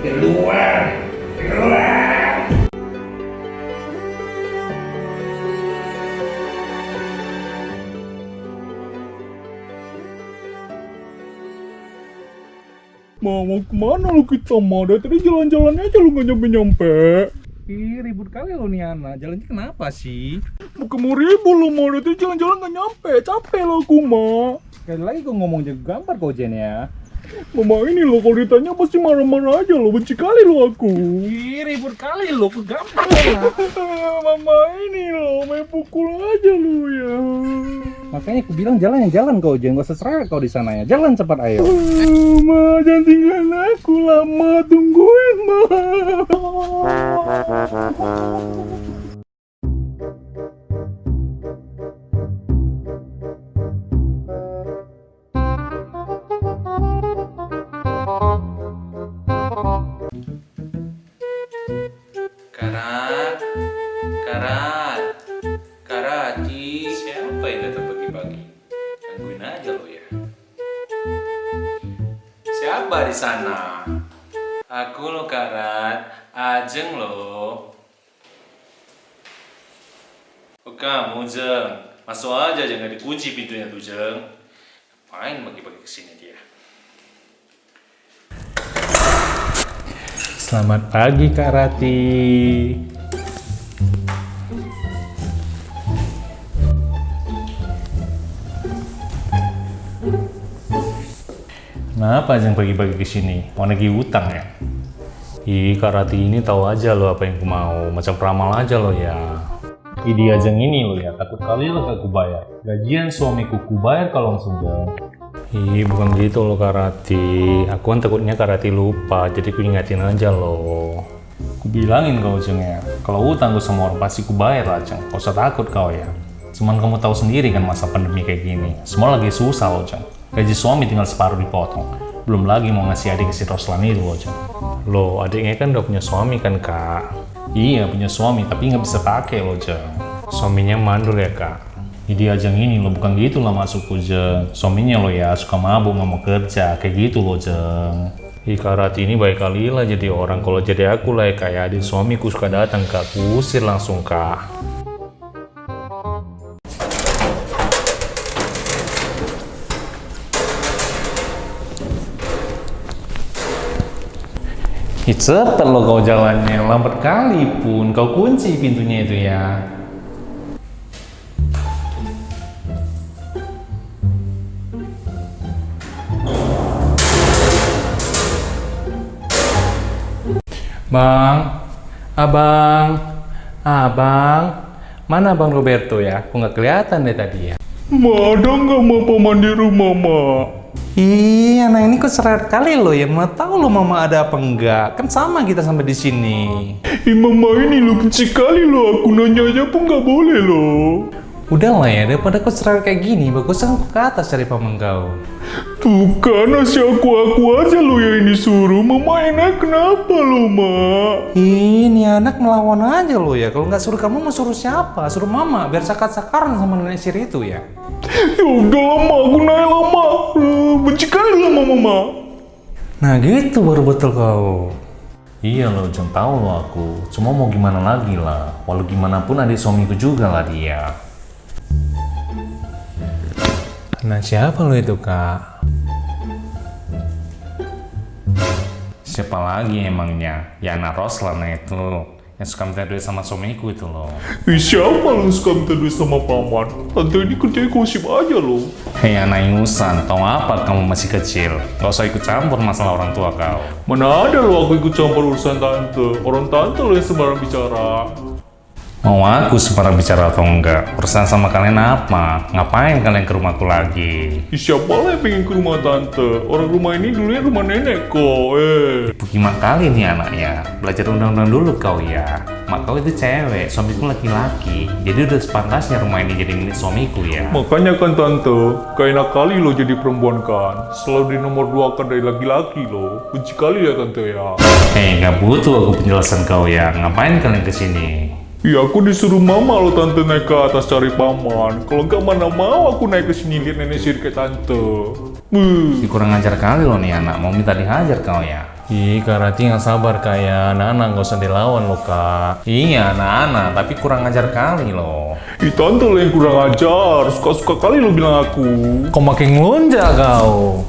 Keluar! Keluar! Ma, mau ke mana lu kita, Ma? Dari tadi jalan-jalan aja lu gak nyampe-nyampe. Ih, ribut kali lo nih anak. Jalannya kenapa sih? Mau ribut lu, Ma. Dari tadi jalan-jalan gak nyampe. Capek lah aku, Ma. Sekali lagi gue ngomong jago gambar kau Jen ya. Mama ini loh, kalau ditanya pasti marah-marah aja loh. Benci kali lo aku. Ih, ribut kali lo. Ke gambar lah. Mama ini loh, main pukul aja lu ya. Makanya aku bilang jalan ya jalan kau Jen. Gak usah serah kau di sana ya. Jalan cepat ayo. Ma, jangan tinggalin aku lama. Tungguin, Ma. datang pagi-pagi? Gangguin aja lo ya. Siapa di sana? Aku lo Karat, Ajeng lo. Oh kamu Jeng, masuk aja jangan dikunci pintunya tuh Jeng. Ngapain pagi-pagi ke sini dia? Selamat pagi Kak Rati. Kenapa Ajeng pagi-pagi ke sini? Mau nagih utang ya? Ih, Kak Rati ini tahu aja lo apa yang ku mau. Macam peramal aja lo ya. Ide Ajeng ini lo ya, takut kali lo gak ku bayar. Gajian suamiku ku bayar kalau langsung jauh. Ih, bukan gitu loh Kak Rati. Aku kan takutnya Kak Rati lupa, jadi ku ingatin aja loh. Ku bilangin kau Jeng ya, kalau utang gue sama orang pasti ku bayar lah Jeng. Gak usah takut kau ya. Cuman kamu tahu sendiri kan masa pandemi kayak gini. Semua lagi susah loh Jeng. Gaji suami tinggal separuh dipotong. Belum lagi mau ngasih adik ke si Roslan itu loh Jeng. Loh, adiknya kan udah punya suami kan Kak? Iya, punya suami, tapi nggak bisa pakai loh Jeng. Suaminya mandul ya Kak? Ide ajang ini lo bukan gitu lah masukku jeng Suaminya lo ya suka mabuk nggak mau kerja Kayak gitu lo jeng Rati ini baik kali lah jadi orang Kalau jadi aku lah ya kayak adik suamiku suka datang kak Kusir langsung kak Ih cepet lo kau jalannya Lambat kali pun Kau kunci pintunya itu ya Bang, abang, abang, mana bang Roberto ya? Aku nggak kelihatan deh tadi ya. Ma, ada nggak mau paman di rumah, Ma? Ih, anak ini kok seret kali lo ya. Mau tahu lo mama ada apa enggak? Kan sama kita sampai di sini. Ih, Mama ini lo benci kali lo. Aku nanya aja pun nggak boleh lo. Udah lah ya, daripada kau seret kayak gini, bagus aku ke atas cari paman kau. Tuh kan, nasi aku-aku aja lo yang disuruh. Mama enak kenapa lo, Ma? Ini anak melawan aja lo ya. Kalau nggak suruh kamu mau suruh siapa? Suruh mama biar sakar-sakaran sama nenek siri itu ya. Ya udah lama, aku naik lama. Benci kali lama, Mama. Nah gitu baru betul kau. Iya loh, jangan tahu loh aku. Cuma mau gimana lagi lah. Walau gimana pun adik suamiku juga lah dia. Nah siapa lo itu kak? Siapa lagi emangnya? Ya anak Roslan itu. Yang suka minta duit sama suamiku itu loh. Ih, siapa lo suka minta duit sama paman? Tante ini kerjanya gosip aja lo. Hei anak ingusan, tau apa kamu masih kecil? Gak usah ikut campur masalah orang tua kau. Mana ada lo aku ikut campur urusan tante. Orang tante lo yang sembarang bicara. Mau aku sembarang bicara atau enggak? Urusan sama kalian apa? Ngapain kalian ke rumahku lagi? Siapa lah yang pengen ke rumah tante? Orang rumah ini dulunya rumah nenek kok, eh. Gimana kali nih anaknya? Belajar undang-undang dulu kau ya. Mak kau itu cewek, suamiku laki-laki. Jadi udah sepantasnya rumah ini jadi milik suamiku ya. Makanya kan tante, gak enak kali lo jadi perempuan kan. Selalu di nomor dua kan dari laki-laki lo. Benci kali ya tante ya. Hei, nggak butuh aku penjelasan kau ya. Ngapain kalian ke sini? Ya aku disuruh mama lo tante naik ke atas cari paman. Kalau nggak mana mau aku naik ke sini lihat nenek sihir tante. Si Kurang ajar kali lo nih anak, mau minta dihajar kau ya? Ih, Kak Rati yang sabar kak ya. Anak-anak nggak usah dilawan lo kak. Iya anak-anak, tapi kurang ajar kali lo. Ih tante lo yang kurang ajar, suka-suka kali lo bilang aku. Kok makin ngelunjak kau?